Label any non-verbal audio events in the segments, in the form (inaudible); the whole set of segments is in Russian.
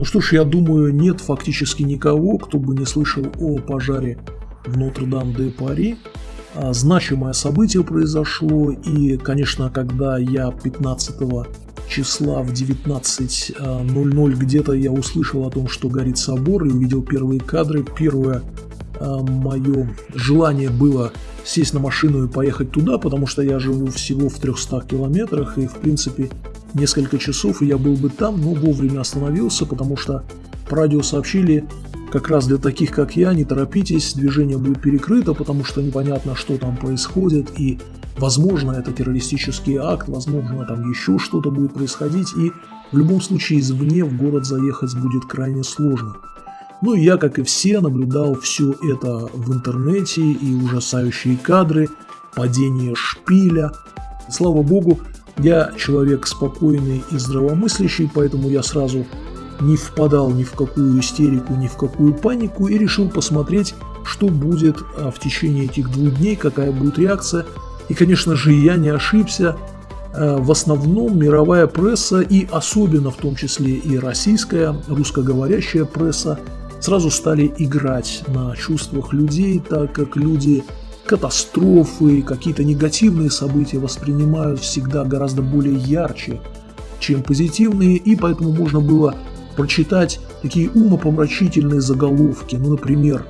Ну что ж, я думаю, нет фактически никого, кто бы не слышал о пожаре в Нотр-Дам-де-Пари. А, значимое событие произошло, и, конечно, когда я 15 числа в 19.00 где-то я услышал о том, что горит собор, и увидел первые кадры, первое а, мое желание было сесть на машину и поехать туда, потому что я живу всего в 300 километрах, и, в принципе, несколько часов, и я был бы там, но вовремя остановился, потому что по радио сообщили, как раз для таких, как я, не торопитесь, движение будет перекрыто, потому что непонятно, что там происходит, и, возможно, это террористический акт, возможно, там еще что-то будет происходить, и в любом случае извне в город заехать будет крайне сложно. Ну и я, как и все, наблюдал все это в интернете и ужасающие кадры, падение шпиля. Слава богу, я человек спокойный и здравомыслящий, поэтому я сразу не впадал ни в какую истерику, ни в какую панику и решил посмотреть, что будет а, в течение этих двух дней, какая будет реакция. И, конечно же, я не ошибся. А, в основном мировая пресса и особенно в том числе и российская, русскоговорящая пресса сразу стали играть на чувствах людей, так как люди катастрофы, какие-то негативные события воспринимают всегда гораздо более ярче, чем позитивные, и поэтому можно было прочитать такие умопомрачительные заголовки, ну, например,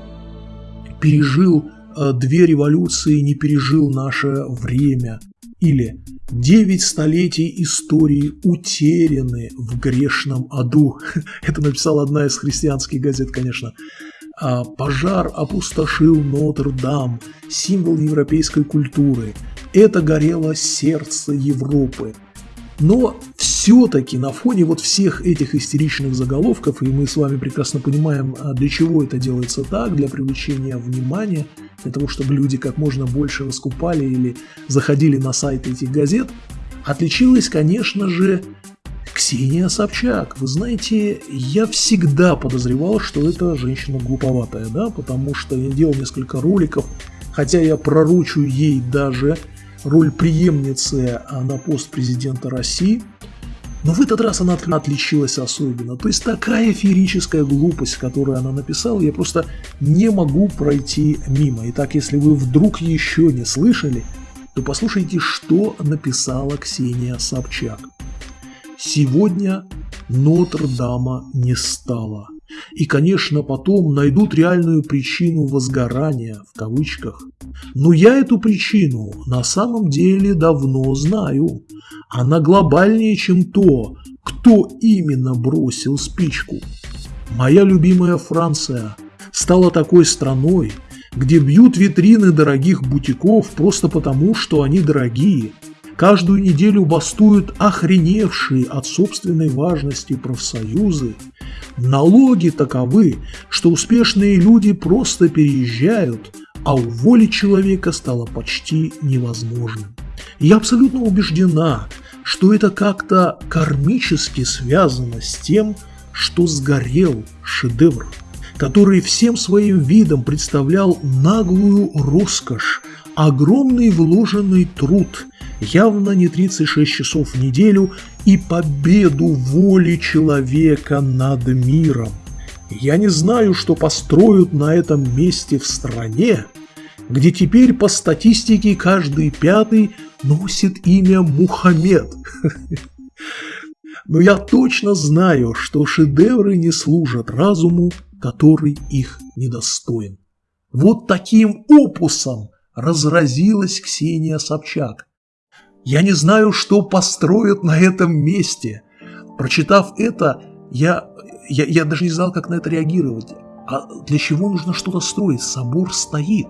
«Пережил э, две революции, не пережил наше время», или «Девять столетий истории утеряны в грешном аду». (laughs) Это написала одна из христианских газет, конечно. А пожар опустошил Нотр-Дам, символ европейской культуры. Это горело сердце Европы. Но все-таки на фоне вот всех этих истеричных заголовков, и мы с вами прекрасно понимаем, а, для чего это делается так, для привлечения внимания, для того, чтобы люди как можно больше раскупали или заходили на сайты этих газет, отличилась, конечно же, Ксения Собчак. Вы знаете, я всегда подозревал, что это женщина глуповатая, да, потому что я делал несколько роликов, хотя я пророчу ей даже роль преемницы а, на пост президента России. Но в этот раз она отличилась особенно. То есть такая феерическая глупость, которую она написала, я просто не могу пройти мимо. Итак, если вы вдруг еще не слышали, то послушайте, что написала Ксения Собчак. Сегодня Нотр-Дама не стало. И, конечно, потом найдут реальную причину возгорания, в кавычках. Но я эту причину на самом деле давно знаю. Она глобальнее, чем то, кто именно бросил спичку. Моя любимая Франция стала такой страной, где бьют витрины дорогих бутиков просто потому, что они дорогие. Каждую неделю бастуют охреневшие от собственной важности профсоюзы, Налоги таковы, что успешные люди просто переезжают, а уволить человека стало почти невозможным. Я абсолютно убеждена, что это как-то кармически связано с тем, что сгорел шедевр, который всем своим видом представлял наглую роскошь, огромный вложенный труд, явно не 36 часов в неделю и победу воли человека над миром. Я не знаю, что построят на этом месте в стране, где теперь по статистике каждый пятый носит имя Мухаммед. Но я точно знаю, что шедевры не служат разуму, который их недостоин. Вот таким опусом разразилась Ксения Собчак. Я не знаю, что построят на этом месте. Прочитав это, я, я, я даже не знал, как на это реагировать. А для чего нужно что-то строить? Собор стоит.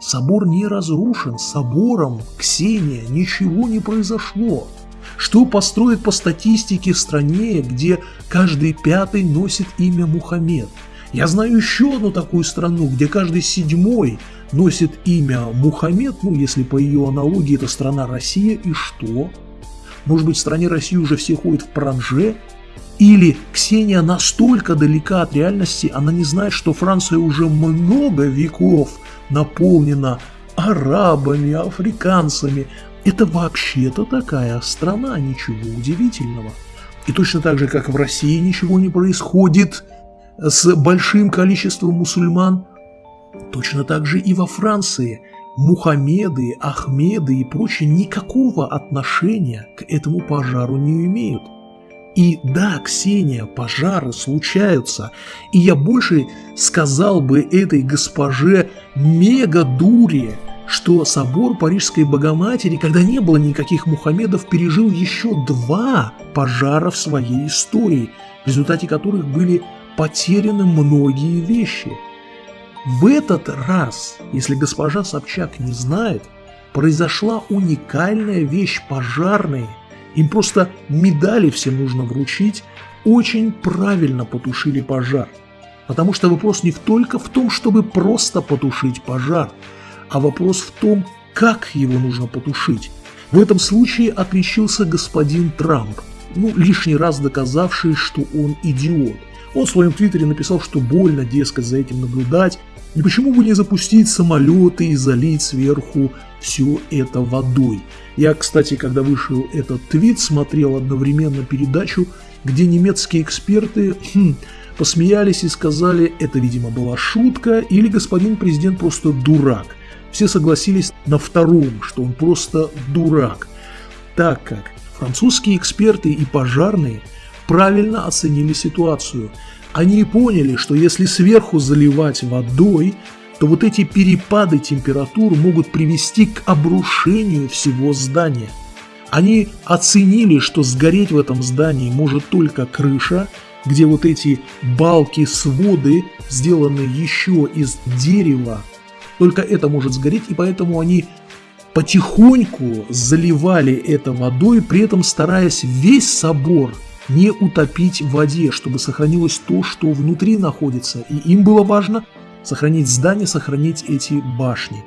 Собор не разрушен. Собором, Ксения, ничего не произошло. Что построят по статистике в стране, где каждый пятый носит имя Мухаммед? Я знаю еще одну такую страну, где каждый седьмой носит имя Мухаммед, ну, если по ее аналогии это страна Россия, и что? Может быть, в стране России уже все ходят в паранже? Или Ксения настолько далека от реальности, она не знает, что Франция уже много веков наполнена арабами, африканцами. Это вообще-то такая страна, ничего удивительного. И точно так же, как в России ничего не происходит с большим количеством мусульман, точно так же и во Франции Мухаммеды, Ахмеды и прочие никакого отношения к этому пожару не имеют. И да, Ксения, пожары случаются, и я больше сказал бы этой госпоже мега-дуре, что собор Парижской Богоматери, когда не было никаких Мухаммедов, пережил еще два пожара в своей истории, в результате которых были потеряны многие вещи. В этот раз, если госпожа Собчак не знает, произошла уникальная вещь пожарные. Им просто медали все нужно вручить, очень правильно потушили пожар. Потому что вопрос не только в том, чтобы просто потушить пожар – а вопрос в том, как его нужно потушить. В этом случае отличился господин Трамп, ну, лишний раз доказавший, что он идиот. Он в своем твиттере написал, что больно, дескать, за этим наблюдать, и почему бы не запустить самолеты и залить сверху все это водой. Я, кстати, когда вышел этот твит, смотрел одновременно передачу, где немецкие эксперты хм, посмеялись и сказали, это, видимо, была шутка, или господин президент просто дурак. Все согласились на втором, что он просто дурак, так как французские эксперты и пожарные правильно оценили ситуацию. Они поняли, что если сверху заливать водой, то вот эти перепады температур могут привести к обрушению всего здания. Они оценили, что сгореть в этом здании может только крыша, где вот эти балки, своды сделаны еще из дерева, только это может сгореть, и поэтому они потихоньку заливали это водой, при этом стараясь весь собор не утопить в воде, чтобы сохранилось то, что внутри находится. И им было важно сохранить здание, сохранить эти башни.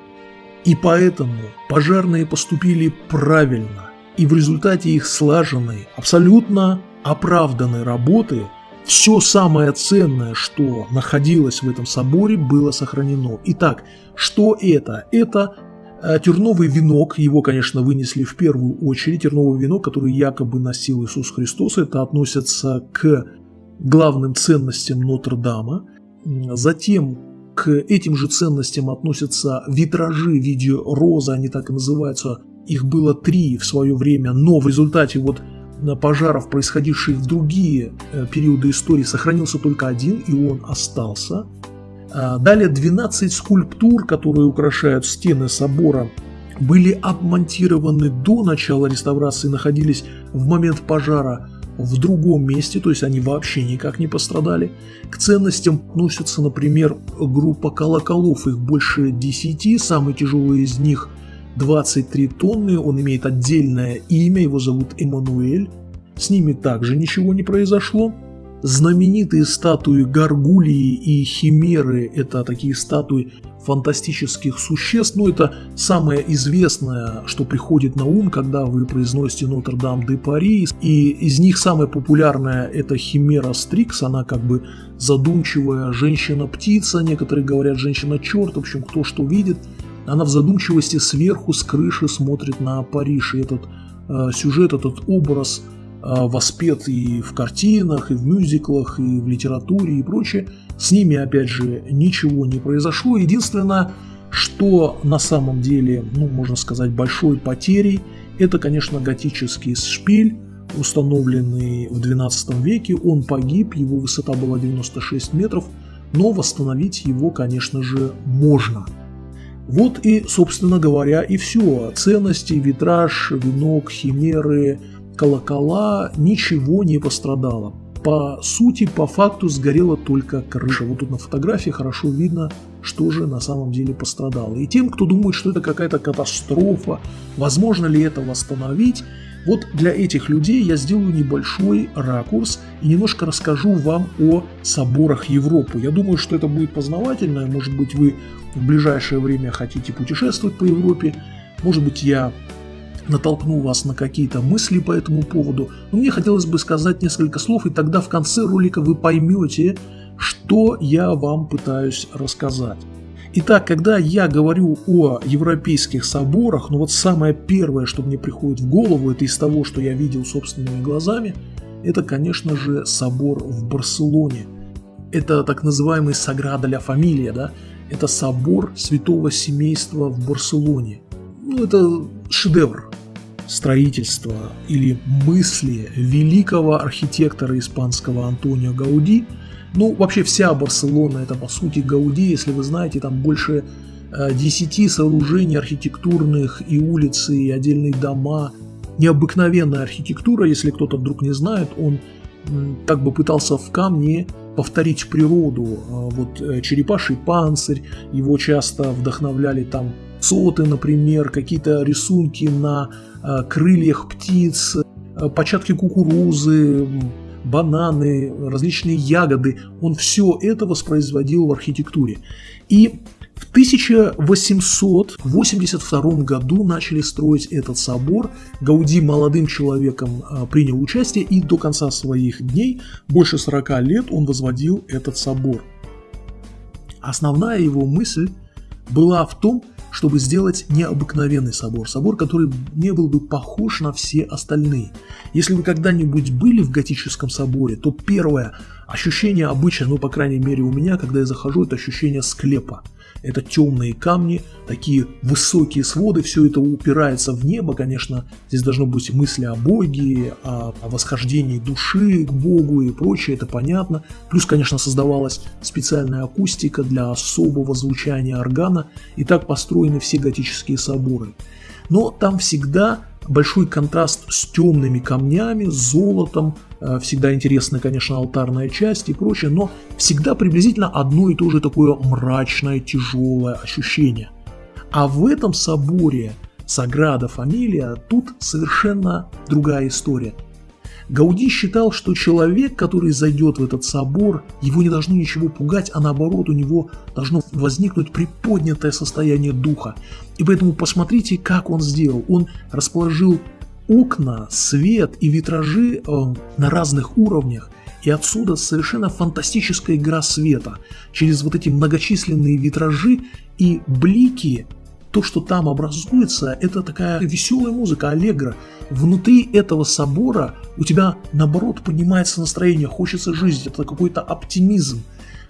И поэтому пожарные поступили правильно. И в результате их слаженной, абсолютно оправданной работы все самое ценное, что находилось в этом соборе, было сохранено. Итак, что это? Это терновый венок, его, конечно, вынесли в первую очередь, терновый венок, который якобы носил Иисус Христос, это относится к главным ценностям Нотр-Дама. Затем к этим же ценностям относятся витражи в виде розы, они так и называются. Их было три в свое время, но в результате вот пожаров, происходивших в другие э, периоды истории, сохранился только один, и он остался. А, далее 12 скульптур, которые украшают стены собора, были обмонтированы до начала реставрации, находились в момент пожара в другом месте, то есть они вообще никак не пострадали. К ценностям относятся, например, группа колоколов, их больше 10, самый тяжелый из них – 23 тонны, он имеет отдельное имя, его зовут Эммануэль. С ними также ничего не произошло. Знаменитые статуи Гаргулии и Химеры – это такие статуи фантастических существ, но это самое известное, что приходит на ум, когда вы произносите Нотр-Дам-де-Пари, и из них самая популярная – это Химера Стрикс, она как бы задумчивая женщина-птица, некоторые говорят женщина-черт, в общем, кто что видит – она в задумчивости сверху с крыши смотрит на Париж, и этот э, сюжет, этот образ воспет и в картинах, и в мюзиклах, и в литературе и прочее. С ними, опять же, ничего не произошло. Единственное, что на самом деле, ну, можно сказать, большой потерей, это, конечно, готический шпиль, установленный в 12 веке. Он погиб, его высота была 96 метров, но восстановить его, конечно же, можно. Вот и, собственно говоря, и все. Ценности, витраж, венок, химеры, колокола, ничего не пострадало. По сути, по факту сгорела только крыша. Вот тут на фотографии хорошо видно, что же на самом деле пострадало. И тем, кто думает, что это какая-то катастрофа, возможно ли это восстановить, вот для этих людей я сделаю небольшой ракурс и немножко расскажу вам о соборах Европы. Я думаю, что это будет познавательно, может быть вы в ближайшее время хотите путешествовать по Европе, может быть я натолкну вас на какие-то мысли по этому поводу, но мне хотелось бы сказать несколько слов, и тогда в конце ролика вы поймете, что я вам пытаюсь рассказать. Итак, когда я говорю о европейских соборах, ну вот самое первое, что мне приходит в голову, это из того, что я видел собственными глазами, это, конечно же, собор в Барселоне. Это так называемый Саграда ля Фамилия, да? Это собор святого семейства в Барселоне. Ну, это шедевр строительства или мысли великого архитектора испанского Антонио Гауди. Ну, вообще вся Барселона это по сути Гауди, если вы знаете, там больше 10 э, сооружений архитектурных и улицы, и отдельные дома. Необыкновенная архитектура, если кто-то вдруг не знает, он как бы пытался в камне повторить природу. А вот э, черепаший панцирь, его часто вдохновляли там соты, например, какие-то рисунки на э, крыльях птиц, э, початки кукурузы, бананы, различные ягоды. Он все это воспроизводил в архитектуре. И в 1882 году начали строить этот собор. Гауди молодым человеком а, принял участие и до конца своих дней, больше 40 лет, он возводил этот собор. Основная его мысль была в том, чтобы сделать необыкновенный собор, собор, который не был бы похож на все остальные. Если вы когда-нибудь были в готическом соборе, то первое ощущение обычно, ну по крайней мере у меня, когда я захожу, это ощущение склепа. Это темные камни, такие высокие своды, все это упирается в небо, конечно, здесь должно быть мысли о Боге, о, о восхождении души к Богу и прочее, это понятно. Плюс, конечно, создавалась специальная акустика для особого звучания органа, и так построены все готические соборы. Но там всегда большой контраст с темными камнями, золотом, всегда интересная, конечно, алтарная часть и прочее, но всегда приблизительно одно и то же такое мрачное, тяжелое ощущение. А в этом соборе Саграда Фамилия тут совершенно другая история. Гауди считал, что человек, который зайдет в этот собор, его не должно ничего пугать, а наоборот у него должно возникнуть приподнятое состояние духа. И поэтому посмотрите, как он сделал. Он расположил окна, свет и витражи э, на разных уровнях. И отсюда совершенно фантастическая игра света. Через вот эти многочисленные витражи и блики то, что там образуется, это такая веселая музыка, аллегра. Внутри этого собора у тебя, наоборот, поднимается настроение, хочется жить, это какой-то оптимизм.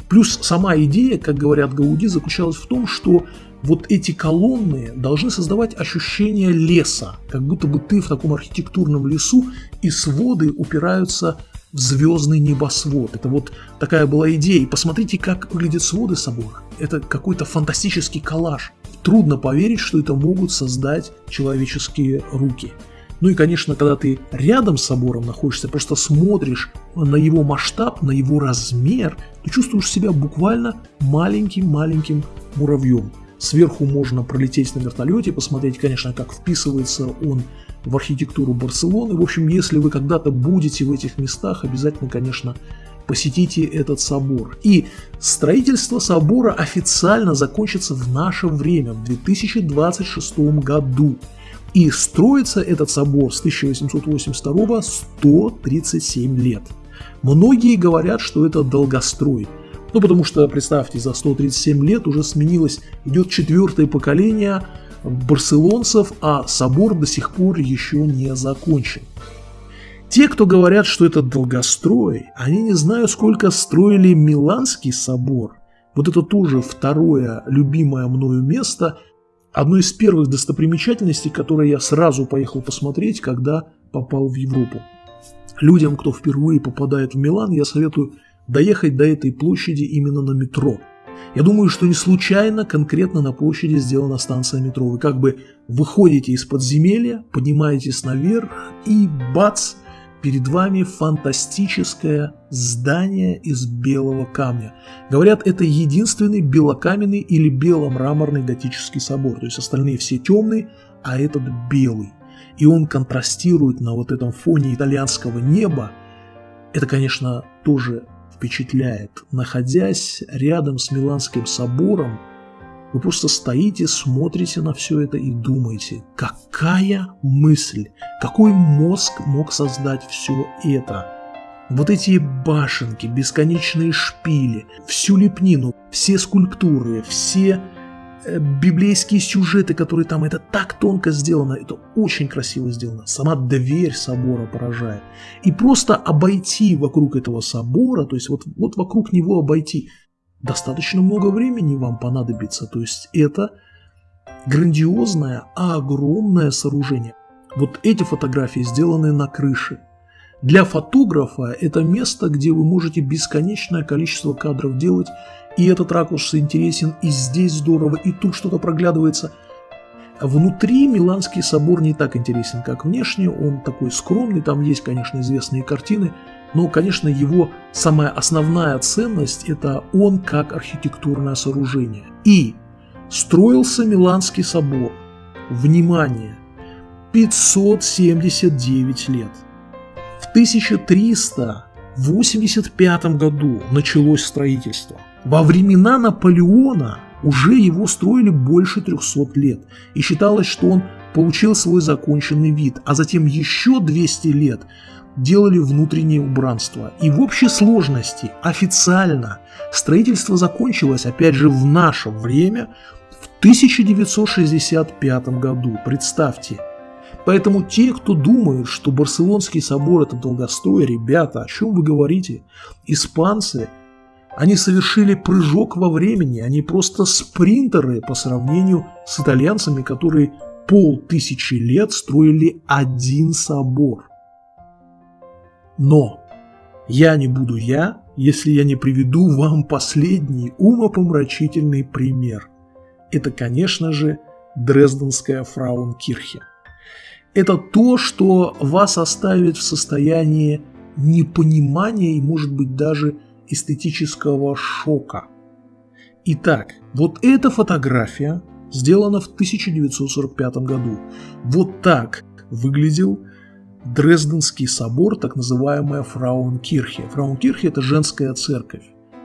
Плюс сама идея, как говорят Гауди, заключалась в том, что вот эти колонны должны создавать ощущение леса, как будто бы ты в таком архитектурном лесу, и своды упираются в звездный небосвод. Это вот такая была идея. И посмотрите, как выглядят своды собора. Это какой-то фантастический коллаж. Трудно поверить, что это могут создать человеческие руки. Ну и, конечно, когда ты рядом с собором находишься, просто смотришь на его масштаб, на его размер, ты чувствуешь себя буквально маленьким-маленьким муравьем. Сверху можно пролететь на вертолете, посмотреть, конечно, как вписывается он в архитектуру Барселоны. В общем, если вы когда-то будете в этих местах, обязательно, конечно, посетите этот собор. И строительство собора официально закончится в наше время, в 2026 году. И строится этот собор с 1882 137 лет. Многие говорят, что это долгострой. Ну, потому что, представьте, за 137 лет уже сменилось, идет четвертое поколение барселонцев, а собор до сих пор еще не закончен. Те, кто говорят, что это долгострой, они не знают, сколько строили Миланский собор. Вот это тоже второе любимое мною место, одно из первых достопримечательностей, которые я сразу поехал посмотреть, когда попал в Европу. Людям, кто впервые попадает в Милан, я советую доехать до этой площади именно на метро. Я думаю, что не случайно конкретно на площади сделана станция метро. Вы как бы выходите из подземелья, поднимаетесь наверх и бац, Перед вами фантастическое здание из белого камня. Говорят, это единственный белокаменный или беломраморный готический собор. То есть остальные все темные, а этот белый. И он контрастирует на вот этом фоне итальянского неба. Это, конечно, тоже впечатляет. Находясь рядом с Миланским собором, вы просто стоите, смотрите на все это и думаете, какая мысль, какой мозг мог создать все это. Вот эти башенки, бесконечные шпили, всю лепнину, все скульптуры, все библейские сюжеты, которые там, это так тонко сделано, это очень красиво сделано. Сама дверь собора поражает. И просто обойти вокруг этого собора, то есть вот, вот вокруг него обойти, достаточно много времени вам понадобится. То есть это грандиозное, огромное сооружение. Вот эти фотографии сделаны на крыше. Для фотографа это место, где вы можете бесконечное количество кадров делать, и этот ракурс интересен, и здесь здорово, и тут что-то проглядывается. Внутри Миланский собор не так интересен, как внешне, он такой скромный, там есть, конечно, известные картины, но, конечно, его самая основная ценность – это он как архитектурное сооружение. И строился Миланский собор, внимание, 579 лет. В 1385 году началось строительство. Во времена Наполеона уже его строили больше 300 лет, и считалось, что он получил свой законченный вид, а затем еще 200 лет делали внутреннее убранство. И в общей сложности официально строительство закончилось, опять же, в наше время, в 1965 году. Представьте, Поэтому те, кто думают, что Барселонский собор это долгострой, ребята, о чем вы говорите? Испанцы, они совершили прыжок во времени, они просто спринтеры по сравнению с итальянцами, которые полтысячи лет строили один собор. Но я не буду я, если я не приведу вам последний умопомрачительный пример. Это, конечно же, Дрезденская Фраункирхе это то, что вас оставит в состоянии непонимания и, может быть, даже эстетического шока. Итак, вот эта фотография сделана в 1945 году. Вот так выглядел Дрезденский собор, так называемая Фраункирхе. Фраункирхе – это женская церковь.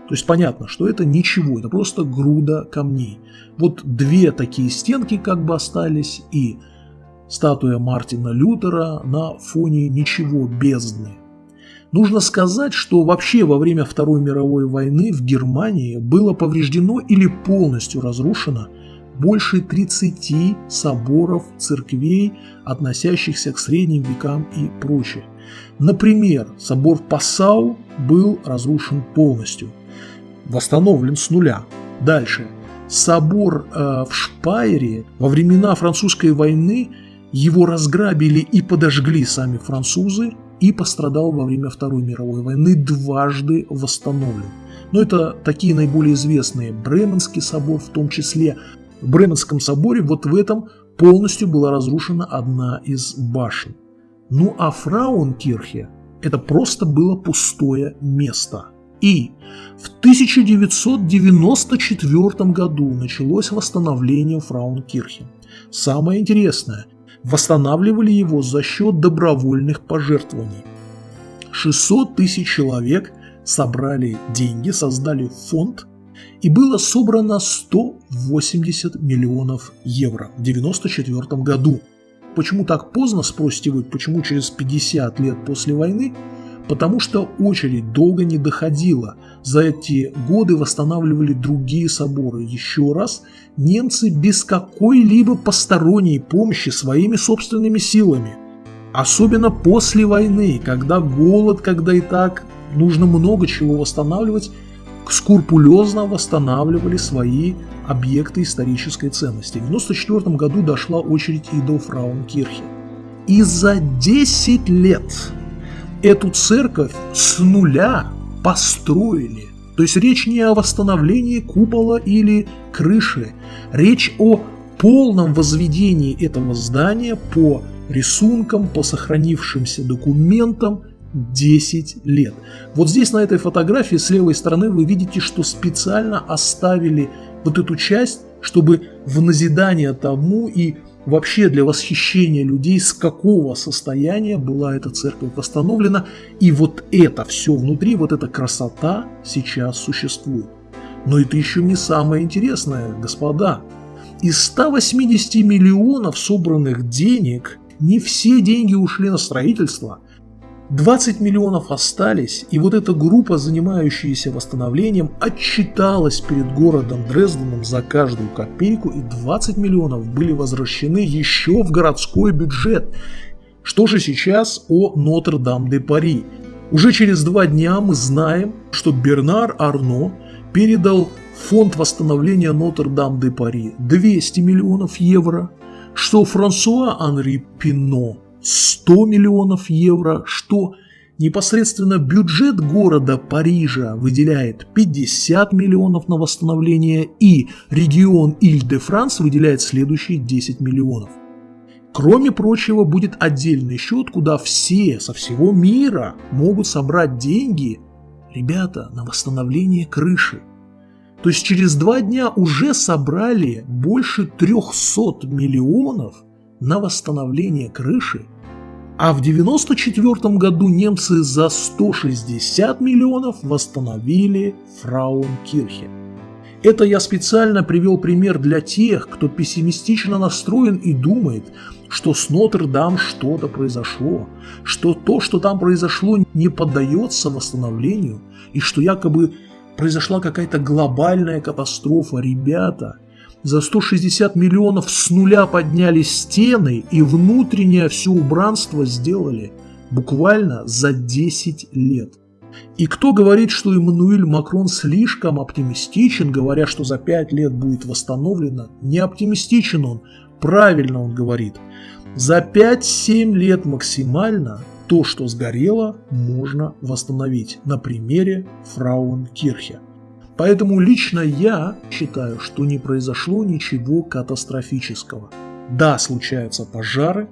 То есть понятно, что это ничего, это просто груда камней. Вот две такие стенки как бы остались, и статуя Мартина Лютера на фоне ничего бездны. Нужно сказать, что вообще во время Второй мировой войны в Германии было повреждено или полностью разрушено больше 30 соборов, церквей, относящихся к средним векам и прочее. Например, собор Пассау был разрушен полностью, восстановлен с нуля. Дальше. Собор э, в Шпайре во времена французской войны его разграбили и подожгли сами французы, и пострадал во время Второй мировой войны, дважды восстановлен. Но это такие наиболее известные. Бременский собор в том числе. В Бременском соборе вот в этом полностью была разрушена одна из башен. Ну а Фраункирхе это просто было пустое место. И в 1994 году началось восстановление Фраункирхе. Самое интересное – восстанавливали его за счет добровольных пожертвований. 600 тысяч человек собрали деньги, создали фонд, и было собрано 180 миллионов евро в 1994 году. Почему так поздно, спросите вы, почему через 50 лет после войны? Потому что очередь долго не доходила. За эти годы восстанавливали другие соборы. Еще раз, немцы без какой-либо посторонней помощи своими собственными силами. Особенно после войны, когда голод, когда и так нужно много чего восстанавливать, скрупулезно восстанавливали свои объекты исторической ценности. В 1994 году дошла очередь и до Фраункирхе. И за 10 лет эту церковь с нуля построили. То есть речь не о восстановлении купола или крыши, речь о полном возведении этого здания по рисункам, по сохранившимся документам 10 лет. Вот здесь на этой фотографии с левой стороны вы видите, что специально оставили вот эту часть, чтобы в назидание тому и вообще для восхищения людей, с какого состояния была эта церковь восстановлена. И вот это все внутри, вот эта красота сейчас существует. Но это еще не самое интересное, господа. Из 180 миллионов собранных денег не все деньги ушли на строительство. 20 миллионов остались, и вот эта группа, занимающаяся восстановлением, отчиталась перед городом Дрезденом за каждую копейку, и 20 миллионов были возвращены еще в городской бюджет. Что же сейчас о Нотр-Дам-де-Пари? Уже через два дня мы знаем, что Бернар Арно передал фонд восстановления Нотр-Дам-де-Пари 200 миллионов евро, что Франсуа Анри Пино 100 миллионов евро, что непосредственно бюджет города Парижа выделяет 50 миллионов на восстановление и регион Иль-де-Франс выделяет следующие 10 миллионов. Кроме прочего, будет отдельный счет, куда все со всего мира могут собрать деньги, ребята, на восстановление крыши. То есть через два дня уже собрали больше 300 миллионов на восстановление крыши, а в 1994 году немцы за 160 миллионов восстановили Фрауенкирхе. Это я специально привел пример для тех, кто пессимистично настроен и думает, что с Нотр-Дам что-то произошло, что то, что там произошло, не поддается восстановлению, и что якобы произошла какая-то глобальная катастрофа. Ребята, за 160 миллионов с нуля подняли стены и внутреннее все убранство сделали буквально за 10 лет. И кто говорит, что Эммануэль Макрон слишком оптимистичен, говоря, что за 5 лет будет восстановлено, не оптимистичен он, правильно он говорит. За 5-7 лет максимально то, что сгорело, можно восстановить на примере Фрауенкирхе. Поэтому лично я считаю, что не произошло ничего катастрофического. Да, случаются пожары,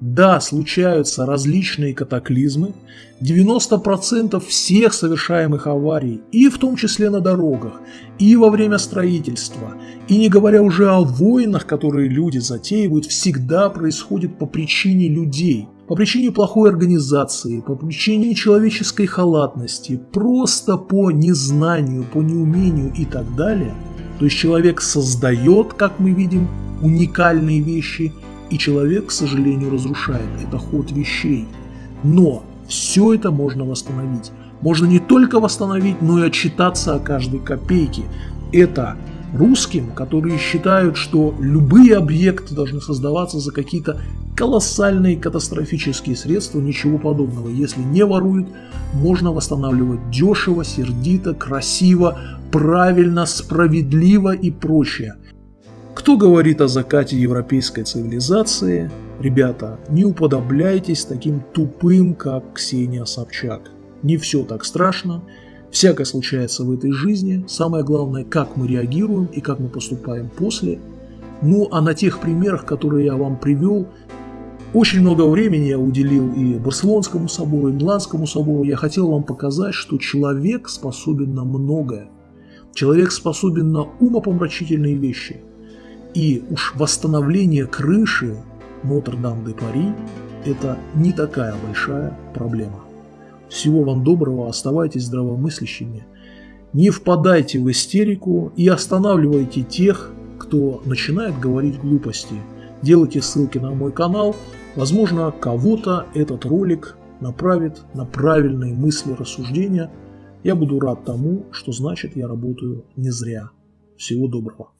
да, случаются различные катаклизмы, 90% всех совершаемых аварий, и в том числе на дорогах, и во время строительства, и не говоря уже о войнах, которые люди затеивают, всегда происходит по причине людей – по причине плохой организации, по причине человеческой халатности, просто по незнанию, по неумению и так далее, то есть человек создает, как мы видим, уникальные вещи, и человек, к сожалению, разрушает. Это ход вещей. Но все это можно восстановить. Можно не только восстановить, но и отчитаться о каждой копейке. Это русским, которые считают, что любые объекты должны создаваться за какие-то колоссальные катастрофические средства, ничего подобного. Если не воруют, можно восстанавливать дешево, сердито, красиво, правильно, справедливо и прочее. Кто говорит о закате европейской цивилизации? Ребята, не уподобляйтесь таким тупым, как Ксения Собчак. Не все так страшно, Всякое случается в этой жизни. Самое главное, как мы реагируем и как мы поступаем после. Ну, а на тех примерах, которые я вам привел, очень много времени я уделил и Барселонскому собору, и Миланскому собору. Я хотел вам показать, что человек способен на многое. Человек способен на умопомрачительные вещи. И уж восстановление крыши Нотр-Дам-де-Пари – это не такая большая проблема. Всего вам доброго, оставайтесь здравомыслящими. Не впадайте в истерику и останавливайте тех, кто начинает говорить глупости. Делайте ссылки на мой канал. Возможно, кого-то этот ролик направит на правильные мысли, рассуждения. Я буду рад тому, что значит я работаю не зря. Всего доброго.